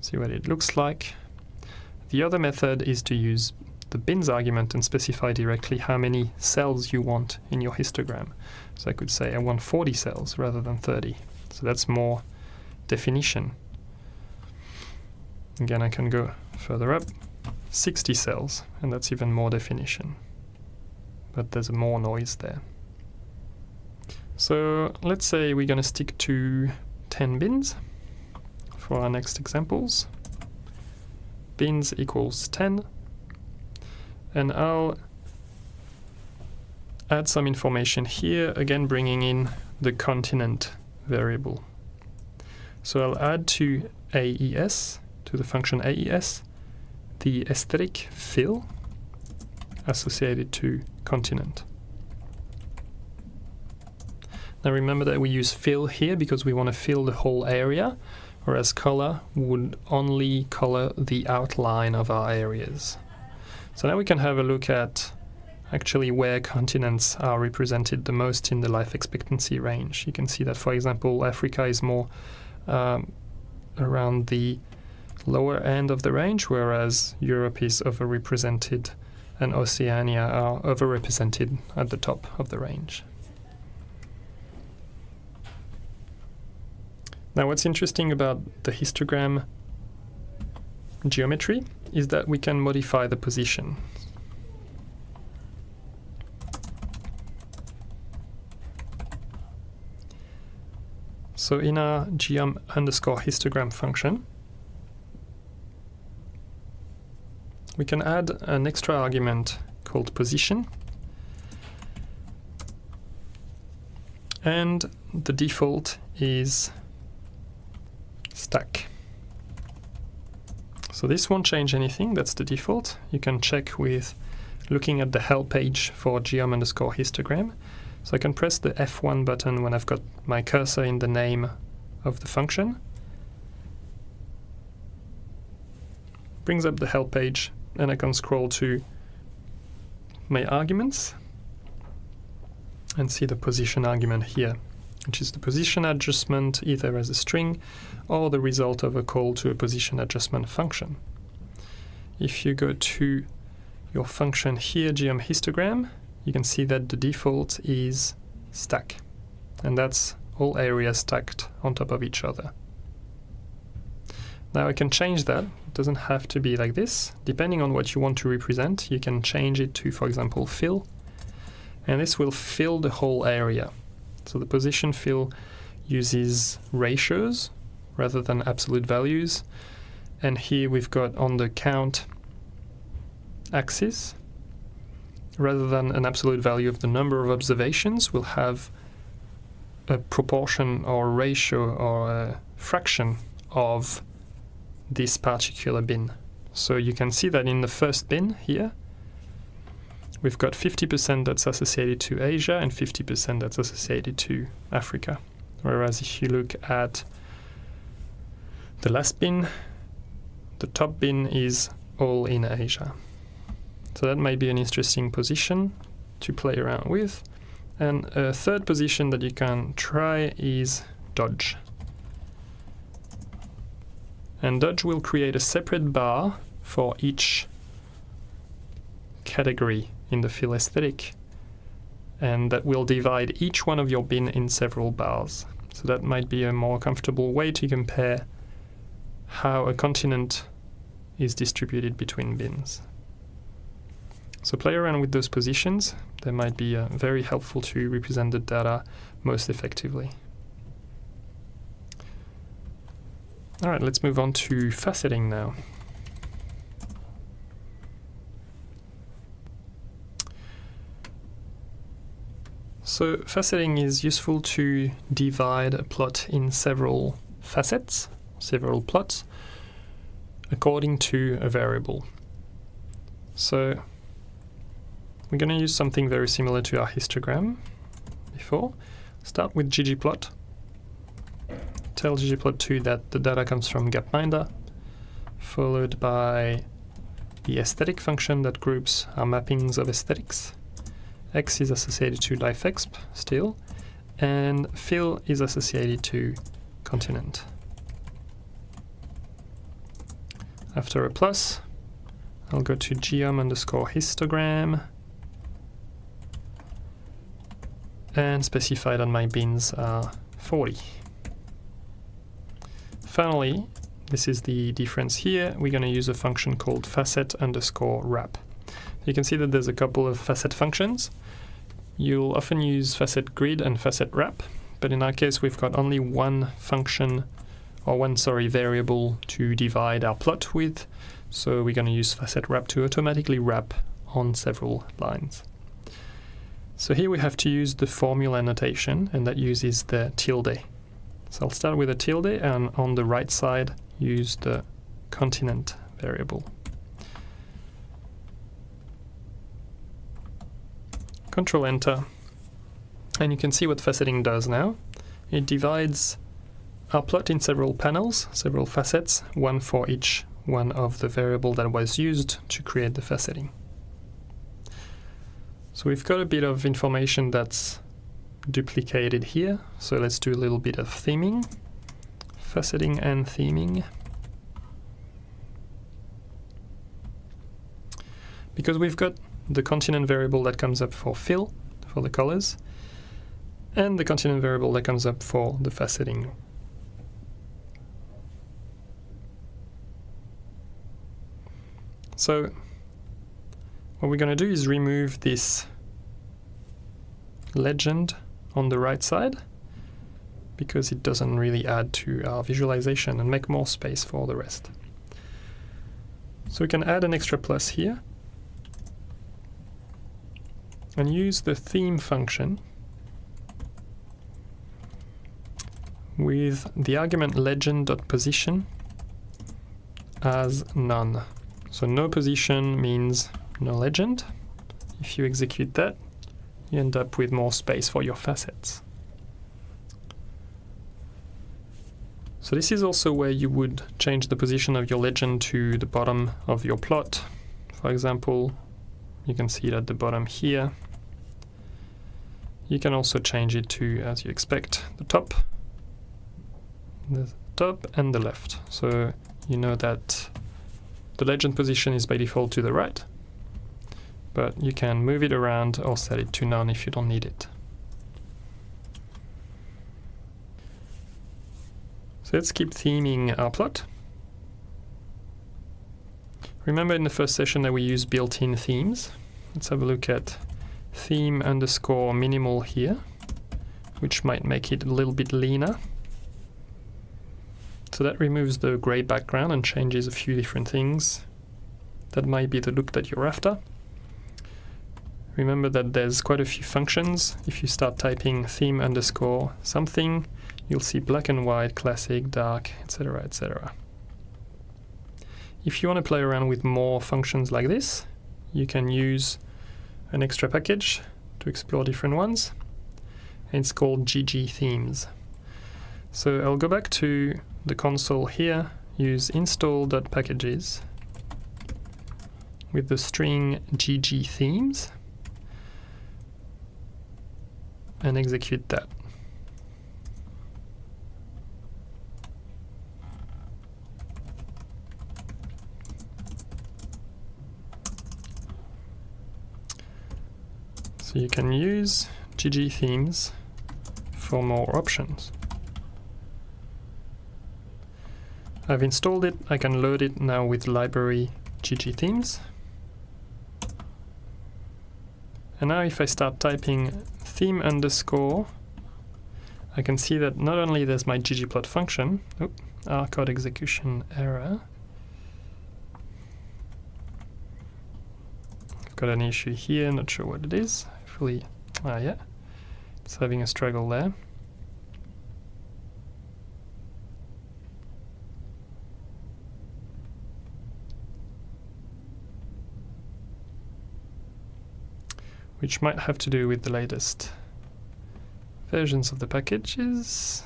see what it looks like. The other method is to use the bins argument and specify directly how many cells you want in your histogram. So I could say I want 40 cells rather than 30. So that's more definition. Again, I can go further up, 60 cells, and that's even more definition. But there's more noise there. So let's say we're going to stick to 10 bins for our next examples. Bins equals 10. And I'll add some information here, again bringing in the continent variable. So I'll add to AES, to the function AES, the aesthetic fill associated to continent. Now remember that we use fill here because we want to fill the whole area, whereas color would only color the outline of our areas. So now we can have a look at actually where continents are represented the most in the life expectancy range. You can see that, for example, Africa is more um, around the lower end of the range, whereas Europe is overrepresented and Oceania are overrepresented at the top of the range. Now what's interesting about the histogram geometry is that we can modify the position. So in our geom underscore histogram function, we can add an extra argument called position. And the default is stack. So this won't change anything, that's the default. You can check with looking at the help page for geom underscore histogram. So I can press the F1 button when I've got my cursor in the name of the function. Brings up the help page and I can scroll to my arguments and see the position argument here, which is the position adjustment either as a string or the result of a call to a position adjustment function. If you go to your function here, geom histogram, you can see that the default is stack. And that's all areas stacked on top of each other. Now I can change that. It doesn't have to be like this. Depending on what you want to represent, you can change it to, for example, fill. And this will fill the whole area. So the position fill uses ratios rather than absolute values. And here we've got on the count axis, rather than an absolute value of the number of observations, we'll have a proportion or ratio or a fraction of this particular bin. So you can see that in the first bin here, we've got 50% that's associated to Asia and 50% that's associated to Africa. Whereas if you look at the last bin, the top bin is all in Asia. So that might be an interesting position to play around with. And a third position that you can try is dodge. And Dodge will create a separate bar for each category in the fill aesthetic and that will divide each one of your bin in several bars. So that might be a more comfortable way to compare how a continent is distributed between bins. So play around with those positions. They might be uh, very helpful to represent the data most effectively. All right, let's move on to faceting now. So faceting is useful to divide a plot in several facets, several plots, according to a variable. So we're going to use something very similar to our histogram before. Start with ggplot. Tell ggplot2 that the data comes from gapminder, followed by the aesthetic function that groups our mappings of aesthetics. X is associated to lifeExp still, and fill is associated to continent. After a plus, I'll go to geom underscore histogram and specify that my bins are 40. Finally, this is the difference here, we're going to use a function called facet underscore wrap. You can see that there's a couple of facet functions. You'll often use facet grid and facet wrap, but in our case we've got only one function or one sorry variable to divide our plot with, so we're going to use facet wrap to automatically wrap on several lines. So here we have to use the formula notation, and that uses the tilde. So I'll start with a tilde, and on the right side use the continent variable. Control Enter, and you can see what faceting does now. It divides our plot in several panels, several facets, one for each one of the variable that was used to create the faceting. So we've got a bit of information that's duplicated here. So let's do a little bit of theming, faceting and theming. Because we've got the continent variable that comes up for fill, for the colors, and the continent variable that comes up for the faceting. So what we're going to do is remove this legend on the right side because it doesn't really add to our visualization and make more space for the rest. So we can add an extra plus here and use the theme function with the argument legend.position as none. So no position means no legend. If you execute that, you end up with more space for your facets. So this is also where you would change the position of your legend to the bottom of your plot. For example, you can see it at the bottom here. You can also change it to, as you expect, the top, the top and the left. So you know that the legend position is by default to the right, but you can move it around or set it to none if you don't need it. So let's keep theming our plot. Remember in the first session that we used built-in themes. Let's have a look at theme underscore minimal here, which might make it a little bit leaner. So that removes the gray background and changes a few different things. That might be the look that you're after. Remember that there's quite a few functions. If you start typing theme underscore something, you'll see black and white, classic, dark, etc, etc. If you want to play around with more functions like this, you can use an extra package to explore different ones. It's called ggthemes. So I'll go back to the console here, use install.packages with the string ggthemes and execute that. So you can use ggthemes for more options. I've installed it, I can load it now with library ggthemes. And now if I start typing theme underscore, I can see that not only there's my ggplot function, oh, R code execution error. I've got an issue here, not sure what it is. Hopefully, ah yeah, it's having a struggle there. which might have to do with the latest versions of the packages.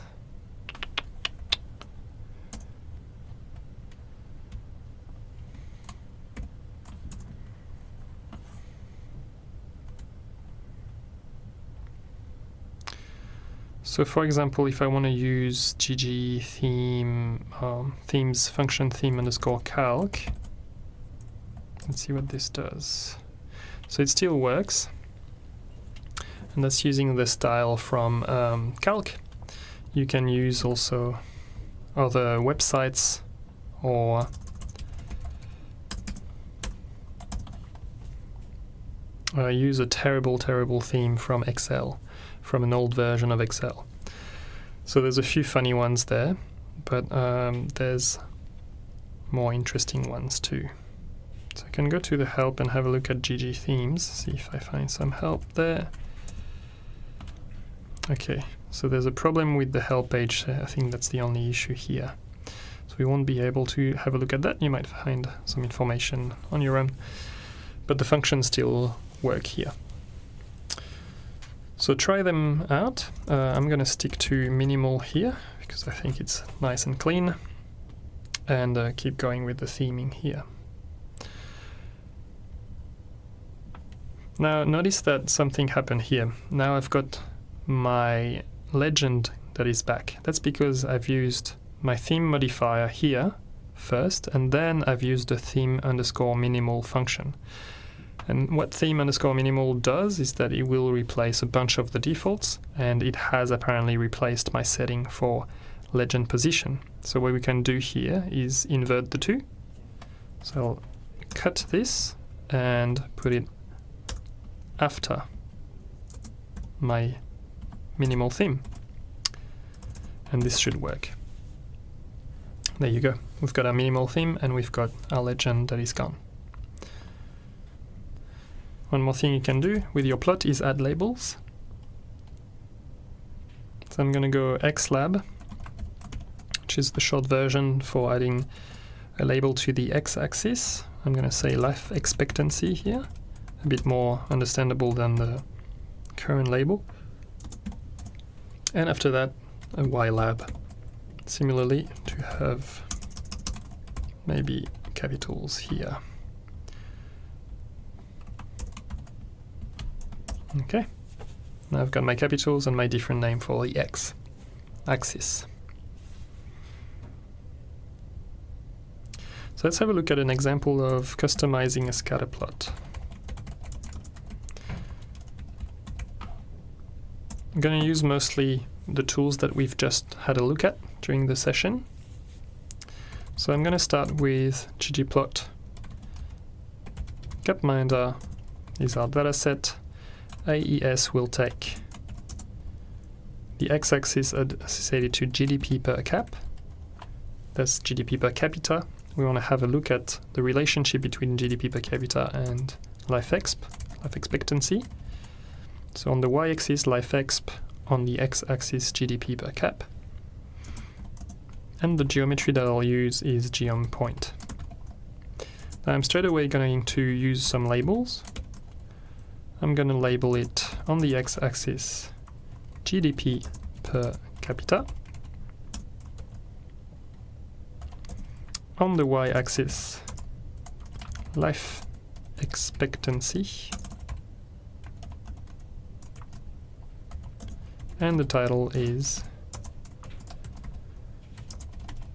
So for example, if I want to use GG theme um, themes function theme underscore calc, let's see what this does. So it still works and that's using the style from um, Calc. You can use also other websites or uh, use a terrible, terrible theme from Excel, from an old version of Excel. So there's a few funny ones there, but um, there's more interesting ones too. So I can go to the help and have a look at ggthemes, see if I find some help there. Okay, so there's a problem with the help page. I think that's the only issue here. So we won't be able to have a look at that. You might find some information on your own, but the functions still work here. So try them out. Uh, I'm going to stick to minimal here because I think it's nice and clean and uh, keep going with the theming here. Now notice that something happened here. Now I've got my legend that is back. That's because I've used my theme modifier here first, and then I've used the theme underscore minimal function. And what theme underscore minimal does is that it will replace a bunch of the defaults, and it has apparently replaced my setting for legend position. So what we can do here is invert the two. So I'll cut this and put it after my minimal theme. And this should work. There you go. We've got our minimal theme and we've got our legend that is gone. One more thing you can do with your plot is add labels. So I'm going to go xlab, which is the short version for adding a label to the x-axis. I'm going to say life expectancy here, a bit more understandable than the current label and after that a ylab similarly to have maybe capitals here okay now I've got my capitals and my different name for the x axis so let's have a look at an example of customizing a scatter plot I'm going to use mostly the tools that we've just had a look at during the session. So I'm going to start with ggplot. Gapminder uh, is our dataset. AES will take the x-axis associated to GDP per cap. That's GDP per capita. We want to have a look at the relationship between GDP per capita and life exp, life expectancy. So on the y-axis life exp, on the x-axis GDP per cap. And the geometry that I'll use is geom point. Now I'm straight away going to use some labels. I'm going to label it on the x-axis GDP per capita. On the y-axis life expectancy and the title is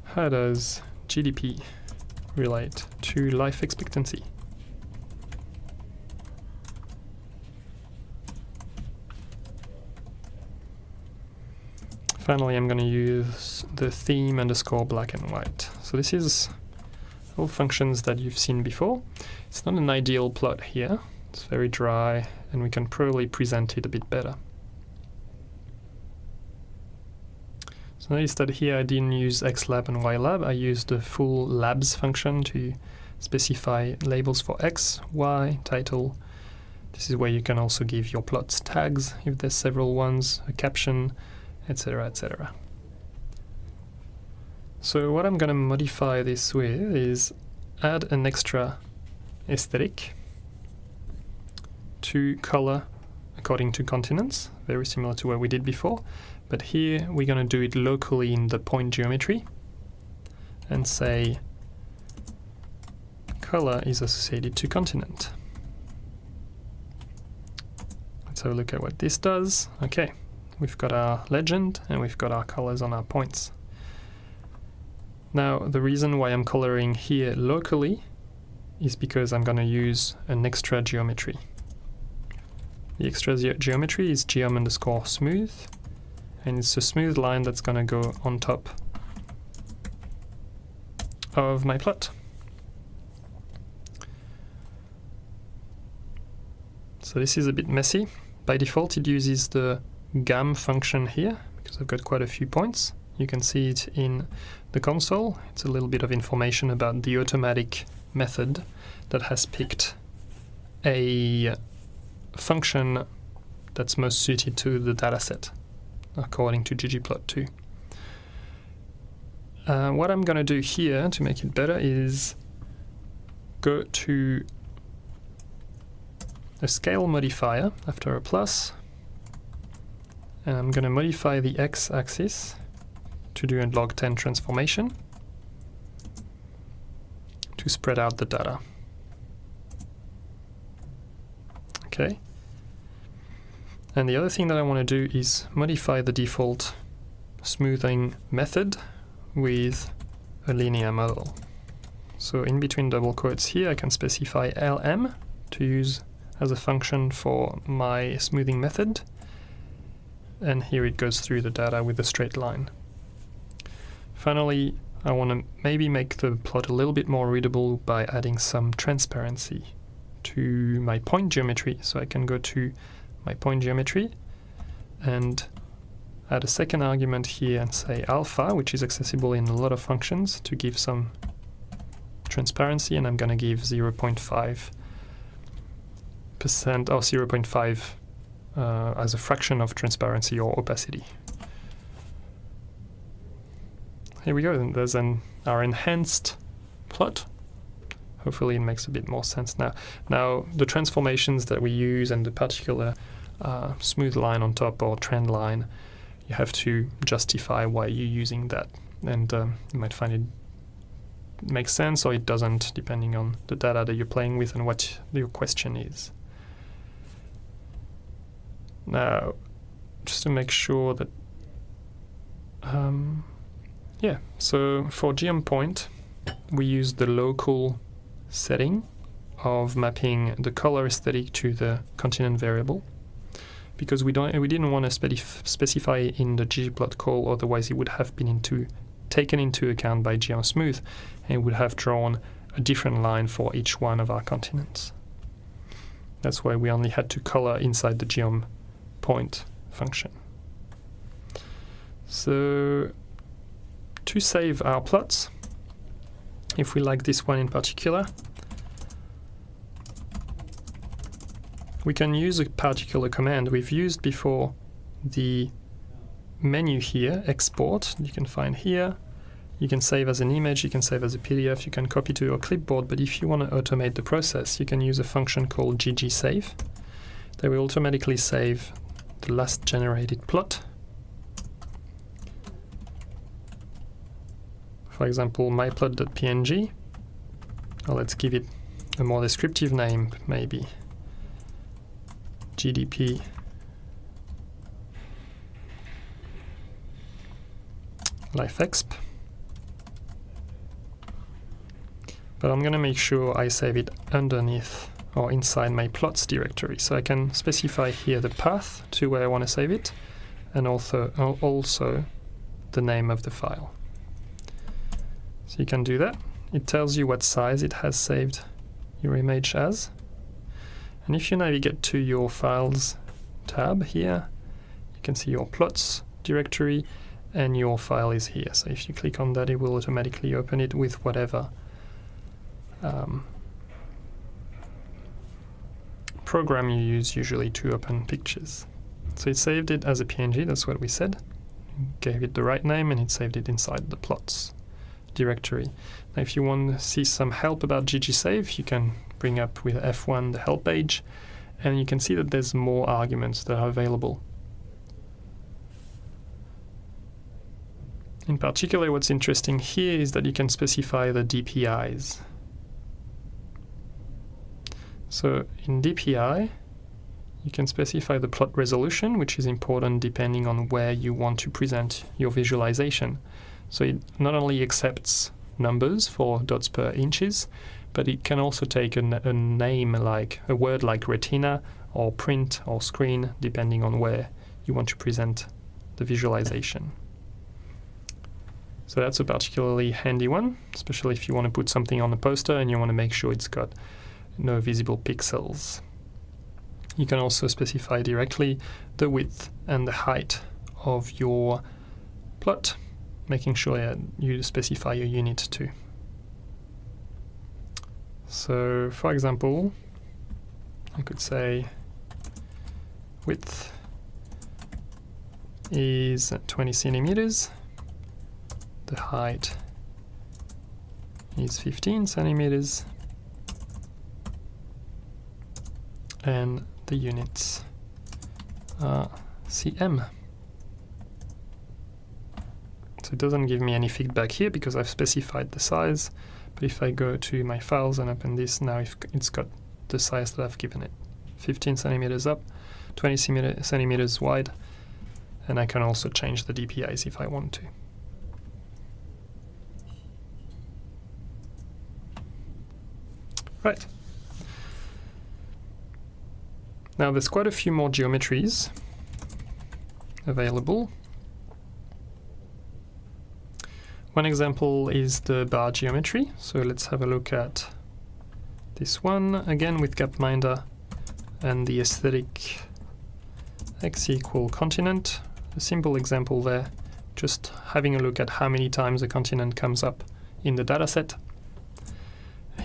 How does GDP relate to life expectancy? Finally, I'm going to use the theme underscore black and white. So this is all functions that you've seen before. It's not an ideal plot here. It's very dry and we can probably present it a bit better. So notice that here I didn't use xlab and ylab, I used the full labs function to specify labels for x, y, title. This is where you can also give your plots tags if there's several ones, a caption, etc. etc. So what I'm going to modify this with is add an extra aesthetic to color according to continents, very similar to what we did before. But here we're going to do it locally in the point geometry and say color is associated to continent. Let's have a look at what this does. Okay, we've got our legend and we've got our colors on our points. Now the reason why I'm coloring here locally is because I'm going to use an extra geometry. The extra geometry is geom underscore smooth and it's a smooth line that's going to go on top of my plot. So this is a bit messy. By default it uses the gam function here because I've got quite a few points. You can see it in the console. It's a little bit of information about the automatic method that has picked a function that's most suited to the dataset according to ggplot2. Uh, what I'm going to do here to make it better is go to a scale modifier after a plus and I'm going to modify the x-axis to do a log 10 transformation to spread out the data. Okay, and the other thing that I want to do is modify the default smoothing method with a linear model. So in between double quotes here I can specify lm to use as a function for my smoothing method and here it goes through the data with a straight line. Finally I want to maybe make the plot a little bit more readable by adding some transparency to my point geometry so I can go to my point geometry and add a second argument here and say alpha, which is accessible in a lot of functions, to give some transparency, and I'm going to give 0.5 percent oh, or 0.5 uh, as a fraction of transparency or opacity. Here we go, there's an, our enhanced plot hopefully it makes a bit more sense now. Now the transformations that we use and the particular uh, smooth line on top or trend line, you have to justify why you're using that. And um, you might find it makes sense or it doesn't, depending on the data that you're playing with and what your question is. Now, just to make sure that, um, yeah, so for geom point, we use the local setting of mapping the color aesthetic to the continent variable because we don't we didn't want to specif specify in the ggplot call otherwise it would have been into taken into account by geom_smooth and would have drawn a different line for each one of our continents. That's why we only had to color inside the geom point function. So to save our plots, if we like this one in particular, we can use a particular command we've used before the menu here, export, you can find here. You can save as an image, you can save as a PDF, you can copy to your clipboard, but if you want to automate the process, you can use a function called ggsave that will automatically save the last generated plot. For example, myplot.png. Well, let's give it a more descriptive name, maybe. GDP lifeexp. But I'm going to make sure I save it underneath or inside my plots directory. So I can specify here the path to where I want to save it and also, also the name of the file. So you can do that. It tells you what size it has saved your image as. And if you navigate to your files tab here, you can see your plots directory and your file is here. So if you click on that, it will automatically open it with whatever um, program you use usually to open pictures. So it saved it as a PNG, that's what we said. Gave it the right name and it saved it inside the plots directory. Now if you want to see some help about GGSave, you can bring up with F1 the help page and you can see that there's more arguments that are available. In particular, what's interesting here is that you can specify the DPIs. So in DPI, you can specify the plot resolution, which is important depending on where you want to present your visualization. So it not only accepts numbers for dots per inches, but it can also take a, a name like a word like retina or print or screen, depending on where you want to present the visualization. So that's a particularly handy one, especially if you want to put something on a poster and you want to make sure it's got no visible pixels. You can also specify directly the width and the height of your plot, making sure that you specify your unit too. So for example, I could say width is 20 centimeters the height is 15 centimeters and the units uh, are cm. So it doesn't give me any feedback here because I've specified the size, but if I go to my files and open this, now it's got the size that I've given it. 15 centimeters up, 20 centimeters wide, and I can also change the DPIs if I want to. Right. Now there's quite a few more geometries available. One example is the bar geometry. So let's have a look at this one again with Gapminder and the aesthetic x equal continent. A simple example there, just having a look at how many times a continent comes up in the dataset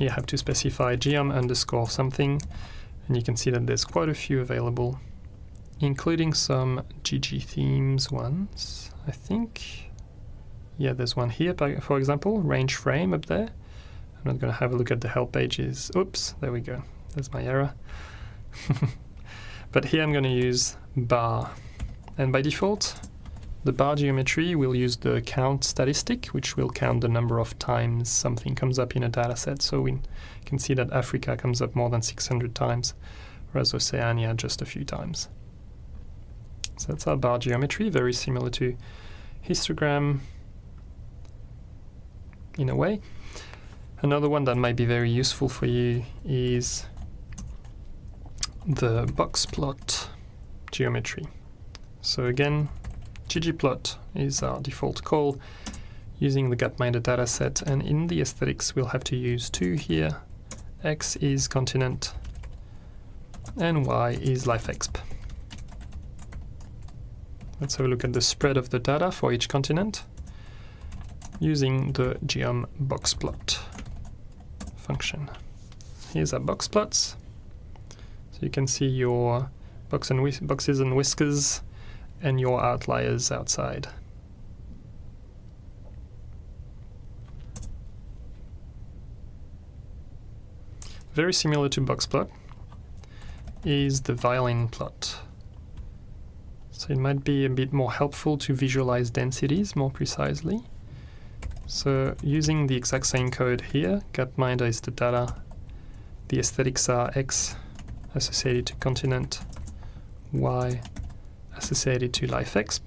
you have to specify geom underscore something and you can see that there's quite a few available including some ggthemes ones I think. Yeah there's one here for example range frame up there. I'm not going to have a look at the help pages. Oops there we go. There's my error. (laughs) But here I'm going to use bar. And by default the bar geometry will use the count statistic, which will count the number of times something comes up in a dataset. So we can see that Africa comes up more than 600 times, whereas Oceania just a few times. So that's our bar geometry, very similar to histogram in a way. Another one that might be very useful for you is the box plot geometry. So again, ggplot is our default call using the Gapminder dataset and in the aesthetics we'll have to use two here. X is continent and Y is lifeExp. Let's have a look at the spread of the data for each continent using the geom boxplot function. Here's our box plots. So you can see your box and boxes and whiskers and your outliers outside. Very similar to boxplot is the violin plot. So it might be a bit more helpful to visualize densities more precisely. So using the exact same code here, Gapminder is the data, the aesthetics are X associated to continent, Y associated to lifeExp.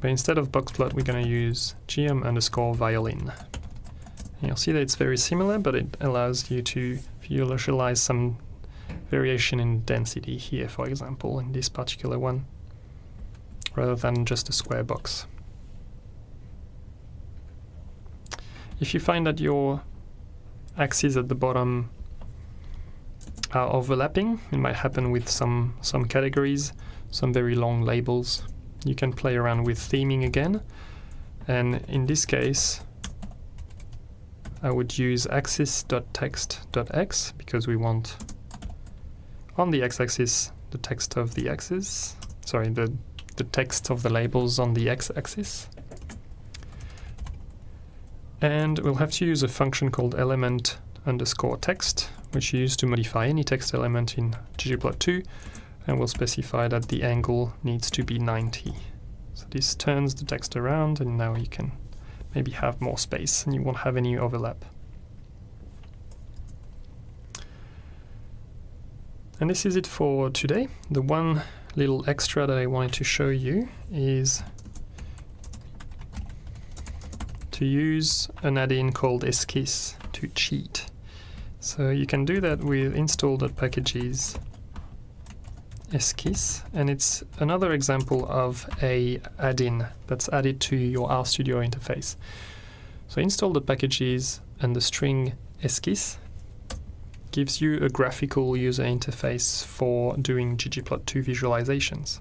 But instead of boxplot, we're going to use geom underscore violin. And you'll see that it's very similar, but it allows you to visualize some variation in density here, for example, in this particular one. rather than just a square box. If you find that your axes at the bottom are overlapping, it might happen with some, some categories, some very long labels. You can play around with theming again, and in this case, I would use axis.text.x because we want on the x-axis the text of the axis, sorry, the, the text of the labels on the x-axis. And we'll have to use a function called element underscore text, which you use to modify any text element in ggplot2, and we'll specify that the angle needs to be 90. So this turns the text around, and now you can maybe have more space and you won't have any overlap. And this is it for today. The one little extra that I wanted to show you is to use an add-in called Esquisse to cheat. So you can do that with install.packages Esquisse, and it's another example of a add-in that's added to your RStudio interface. So install the packages and the string Esquisse gives you a graphical user interface for doing ggplot2 visualizations.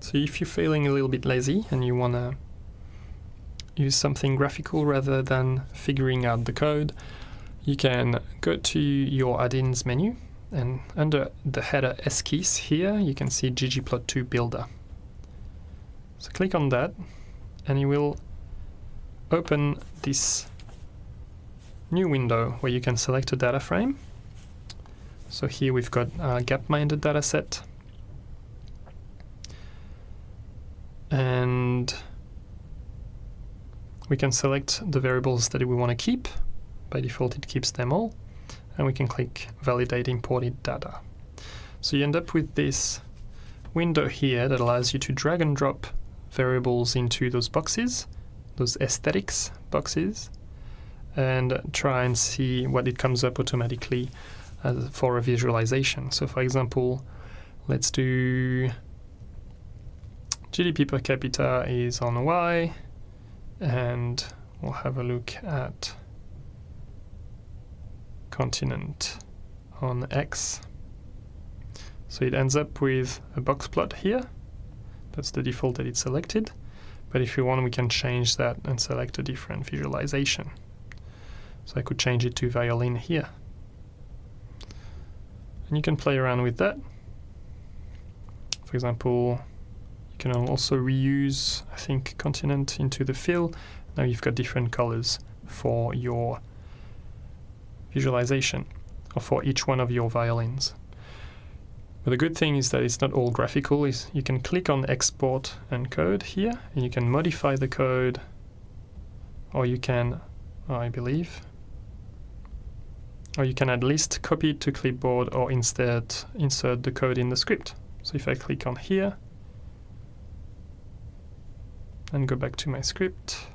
So if you're feeling a little bit lazy and you want to use something graphical rather than figuring out the code, you can go to your add-ins menu and under the header Esquisse here you can see ggplot2 builder. So click on that and you will open this new window where you can select a data frame. So here we've got a gapminder dataset and we can select the variables that we want to keep by default it keeps them all and we can click validate imported data. So you end up with this window here that allows you to drag and drop variables into those boxes, those aesthetics boxes, and try and see what it comes up automatically as for a visualization. So for example, let's do GDP per capita is on Y, and we'll have a look at continent on X. So it ends up with a box plot here. That's the default that it's selected. But if we want, we can change that and select a different visualization. So I could change it to violin here. And you can play around with that. For example, you can also reuse, I think, continent into the fill. Now you've got different colors for your visualization or for each one of your violins. But the good thing is that it's not all graphical. Is you can click on export and code here and you can modify the code or you can, I believe, or you can at least copy it to clipboard or instead insert the code in the script. So if I click on here and go back to my script,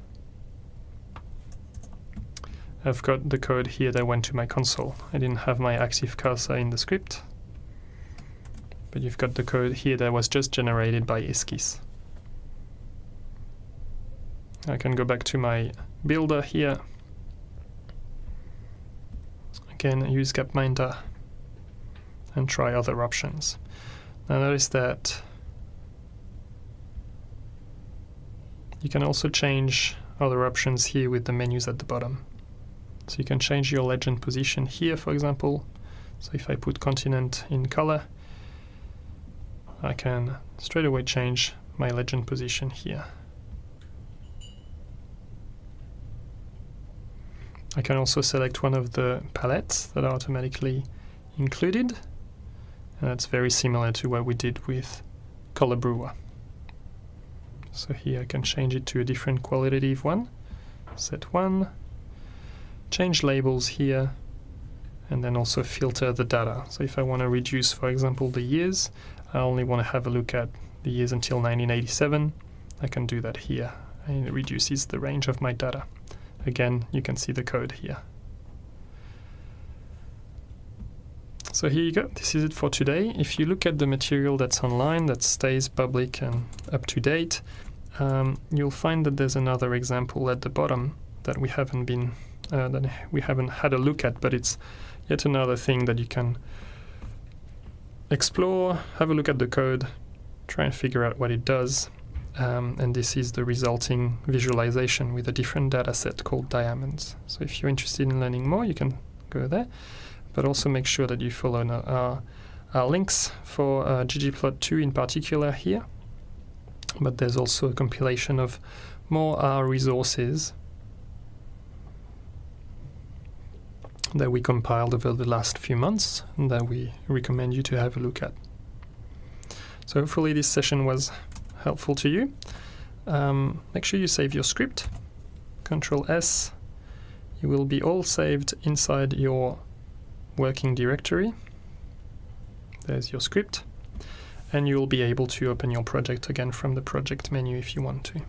I've got the code here that went to my console. I didn't have my active cursor in the script, but you've got the code here that was just generated by Esquisse. I can go back to my builder here. Again, use Gapminder and try other options. Now notice that you can also change other options here with the menus at the bottom. So you can change your legend position here, for example. So if I put continent in color, I can straight away change my legend position here. I can also select one of the palettes that are automatically included. And that's very similar to what we did with Color Brewer. So here I can change it to a different qualitative one. Set 1, change labels here and then also filter the data. So if I want to reduce, for example, the years, I only want to have a look at the years until 1987, I can do that here and it reduces the range of my data. Again, you can see the code here. So here you go. This is it for today. If you look at the material that's online, that stays public and up to date, um, you'll find that there's another example at the bottom that we haven't been uh, that we haven't had a look at, but it's yet another thing that you can explore, have a look at the code, try and figure out what it does, um, and this is the resulting visualization with a different data set called diamonds. So if you're interested in learning more, you can go there, but also make sure that you follow our, our links for uh, ggplot2 in particular here. But there's also a compilation of more resources that we compiled over the last few months and that we recommend you to have a look at. So hopefully this session was helpful to you. Um, make sure you save your script. Control S. You will be all saved inside your working directory. There's your script. And you will be able to open your project again from the project menu if you want to.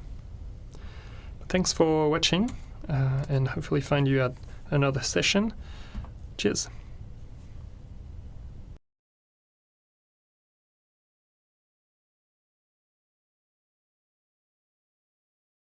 Thanks for watching uh, and hopefully find you at another session. Cheers.